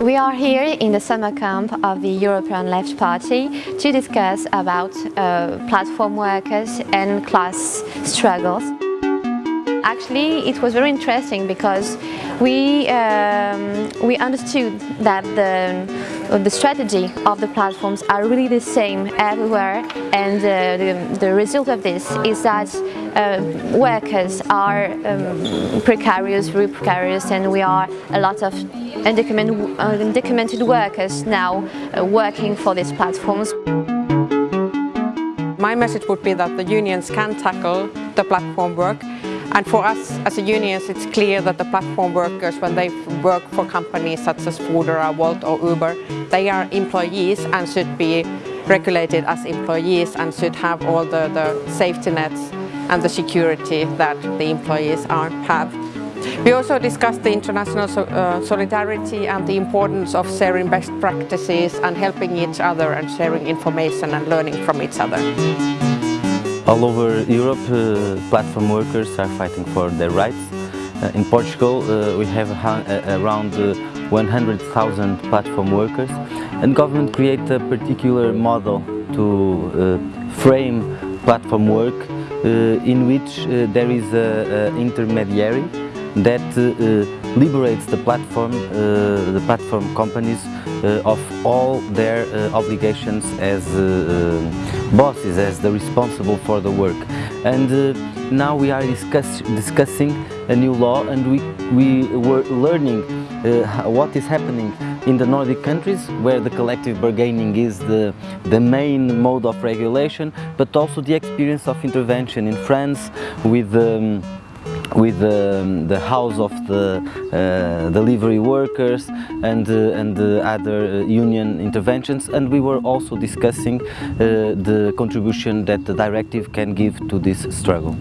We are here in the summer camp of the European Left Party to discuss about uh, platform workers and class struggles. Actually, it was very interesting because we, um, we understood that the, the strategy of the platforms are really the same everywhere and uh, the, the result of this is that workers are um, precarious, very precarious and we are a lot of undocumented, undocumented workers now uh, working for these platforms. My message would be that the unions can tackle the platform work and for us as a unions it's clear that the platform workers when they work for companies such as Foodora, Wolt or Uber they are employees and should be regulated as employees and should have all the, the safety nets and the security that the employees are, have. We also discussed the international so, uh, solidarity and the importance of sharing best practices and helping each other and sharing information and learning from each other. All over Europe, uh, platform workers are fighting for their rights. Uh, in Portugal, uh, we have uh, around uh, 100,000 platform workers and government create a particular model to frame platform work Uh, in which uh, there is an intermediary that uh, liberates the platform, the platform companies uh, of all their uh, obligations as uh, bosses, as the responsible for the work. And now we are discuss discussing a new law and we, we were learning what is happening in the Nordic countries where the collective bargaining is the, the main mode of regulation but also the experience of intervention in France with um, with um, the house of the uh, delivery workers and, uh, and other uh, union interventions and we were also discussing uh, the contribution that the directive can give to this struggle.